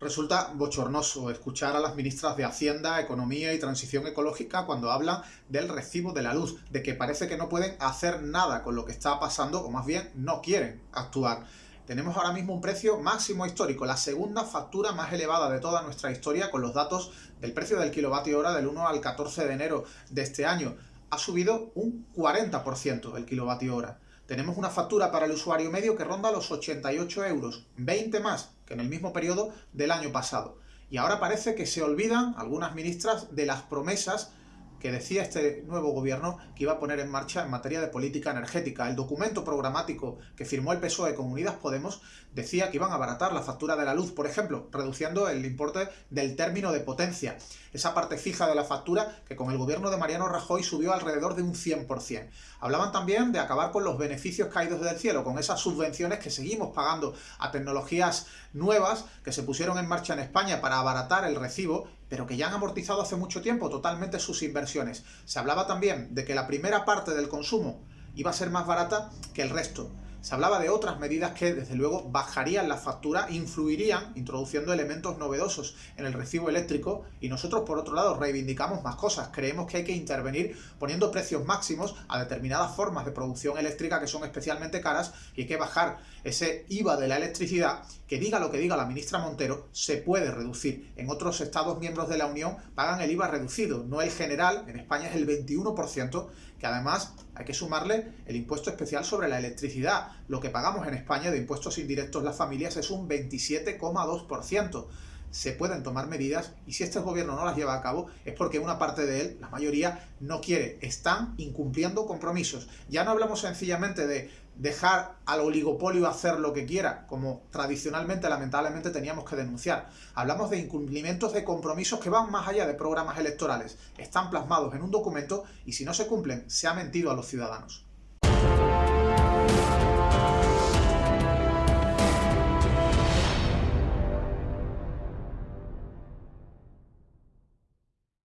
Resulta bochornoso escuchar a las ministras de Hacienda, Economía y Transición Ecológica cuando hablan del recibo de la luz, de que parece que no pueden hacer nada con lo que está pasando, o más bien no quieren actuar. Tenemos ahora mismo un precio máximo histórico, la segunda factura más elevada de toda nuestra historia con los datos del precio del kilovatio hora del 1 al 14 de enero de este año. Ha subido un 40% el kilovatio hora tenemos una factura para el usuario medio que ronda los 88 euros, 20 más que en el mismo periodo del año pasado. Y ahora parece que se olvidan algunas ministras de las promesas que decía este nuevo gobierno que iba a poner en marcha en materia de política energética. El documento programático que firmó el PSOE con Unidas Podemos decía que iban a abaratar la factura de la luz, por ejemplo, reduciendo el importe del término de potencia, esa parte fija de la factura que con el gobierno de Mariano Rajoy subió alrededor de un 100%. Hablaban también de acabar con los beneficios caídos del cielo, con esas subvenciones que seguimos pagando a tecnologías nuevas que se pusieron en marcha en España para abaratar el recibo pero que ya han amortizado hace mucho tiempo totalmente sus inversiones. Se hablaba también de que la primera parte del consumo iba a ser más barata que el resto. Se hablaba de otras medidas que, desde luego, bajarían la factura, influirían, introduciendo elementos novedosos en el recibo eléctrico, y nosotros, por otro lado, reivindicamos más cosas. Creemos que hay que intervenir poniendo precios máximos a determinadas formas de producción eléctrica que son especialmente caras, y hay que bajar ese IVA de la electricidad, que diga lo que diga la ministra Montero, se puede reducir. En otros estados miembros de la Unión pagan el IVA reducido, no el general, en España es el 21%, que además hay que sumarle el impuesto especial sobre la electricidad, lo que pagamos en España de impuestos indirectos las familias es un 27,2%. Se pueden tomar medidas y si este gobierno no las lleva a cabo es porque una parte de él, la mayoría, no quiere. Están incumpliendo compromisos. Ya no hablamos sencillamente de dejar al oligopolio hacer lo que quiera, como tradicionalmente, lamentablemente, teníamos que denunciar. Hablamos de incumplimientos de compromisos que van más allá de programas electorales. Están plasmados en un documento y si no se cumplen, se ha mentido a los ciudadanos.